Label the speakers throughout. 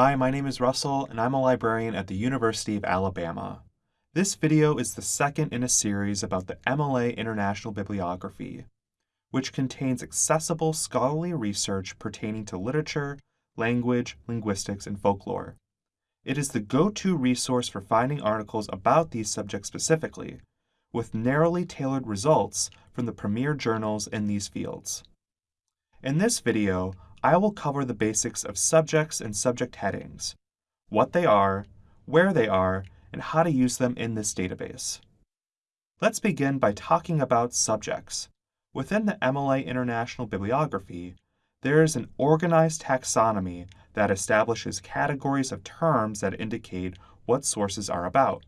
Speaker 1: Hi, my name is Russell, and I'm a librarian at the University of Alabama. This video is the second in a series about the MLA International Bibliography, which contains accessible scholarly research pertaining to literature, language, linguistics, and folklore. It is the go-to resource for finding articles about these subjects specifically, with narrowly tailored results from the premier journals in these fields. In this video, I will cover the basics of subjects and subject headings, what they are, where they are, and how to use them in this database. Let's begin by talking about subjects. Within the MLA International Bibliography, there is an organized taxonomy that establishes categories of terms that indicate what sources are about.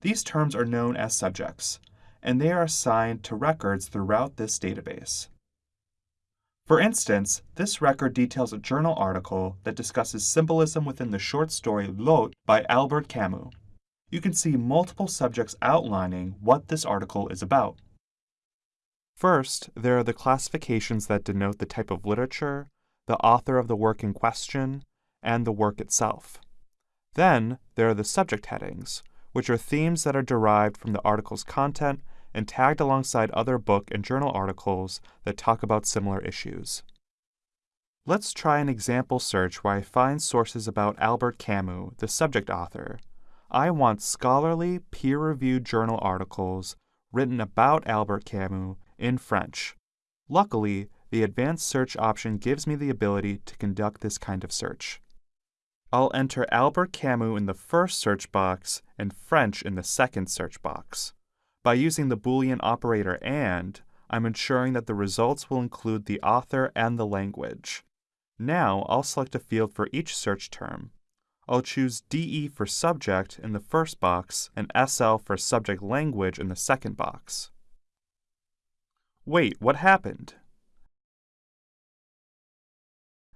Speaker 1: These terms are known as subjects, and they are assigned to records throughout this database. For instance, this record details a journal article that discusses symbolism within the short story L'Hôte by Albert Camus. You can see multiple subjects outlining what this article is about. First, there are the classifications that denote the type of literature, the author of the work in question, and the work itself. Then, there are the subject headings, which are themes that are derived from the article's content and tagged alongside other book and journal articles that talk about similar issues. Let's try an example search where I find sources about Albert Camus, the subject author. I want scholarly, peer reviewed journal articles written about Albert Camus in French. Luckily, the advanced search option gives me the ability to conduct this kind of search. I'll enter Albert Camus in the first search box and French in the second search box. By using the Boolean operator AND, I'm ensuring that the results will include the author and the language. Now I'll select a field for each search term. I'll choose DE for subject in the first box and SL for subject language in the second box. Wait, what happened?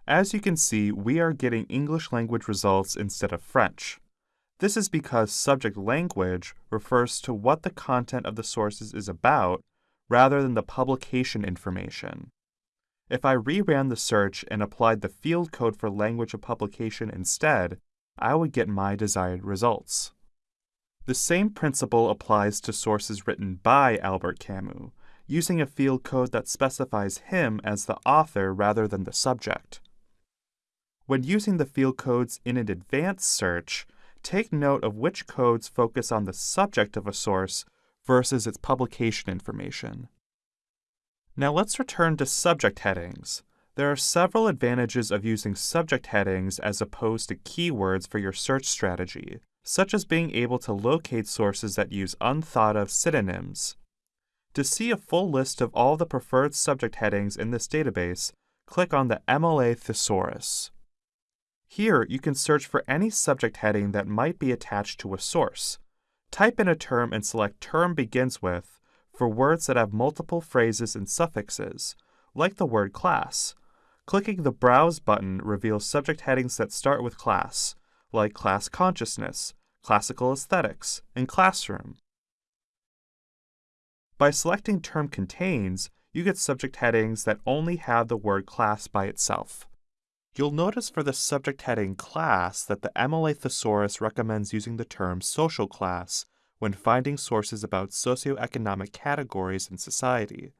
Speaker 1: As you can see, we are getting English language results instead of French. This is because subject language refers to what the content of the sources is about rather than the publication information. If I reran the search and applied the field code for language of publication instead, I would get my desired results. The same principle applies to sources written by Albert Camus, using a field code that specifies him as the author rather than the subject. When using the field codes in an advanced search, take note of which codes focus on the subject of a source versus its publication information. Now let's return to subject headings. There are several advantages of using subject headings as opposed to keywords for your search strategy, such as being able to locate sources that use unthought of synonyms. To see a full list of all the preferred subject headings in this database, click on the MLA thesaurus. Here, you can search for any subject heading that might be attached to a source. Type in a term and select Term Begins With for words that have multiple phrases and suffixes, like the word class. Clicking the Browse button reveals subject headings that start with class, like class consciousness, classical aesthetics, and classroom. By selecting Term Contains, you get subject headings that only have the word class by itself. You'll notice for the subject heading class that the MLA thesaurus recommends using the term social class when finding sources about socioeconomic categories in society.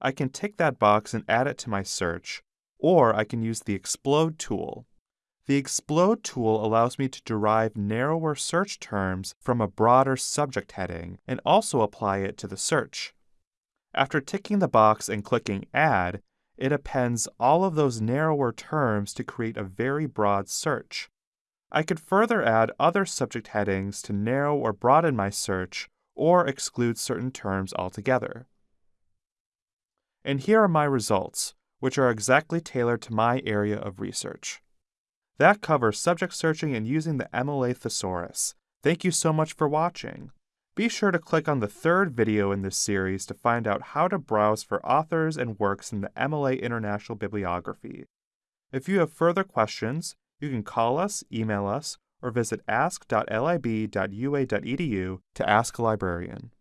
Speaker 1: I can tick that box and add it to my search, or I can use the Explode tool. The Explode tool allows me to derive narrower search terms from a broader subject heading and also apply it to the search. After ticking the box and clicking Add, it appends all of those narrower terms to create a very broad search. I could further add other subject headings to narrow or broaden my search or exclude certain terms altogether. And here are my results, which are exactly tailored to my area of research. That covers subject searching and using the MLA thesaurus. Thank you so much for watching. Be sure to click on the third video in this series to find out how to browse for authors and works in the MLA International Bibliography. If you have further questions, you can call us, email us, or visit ask.lib.ua.edu to ask a librarian.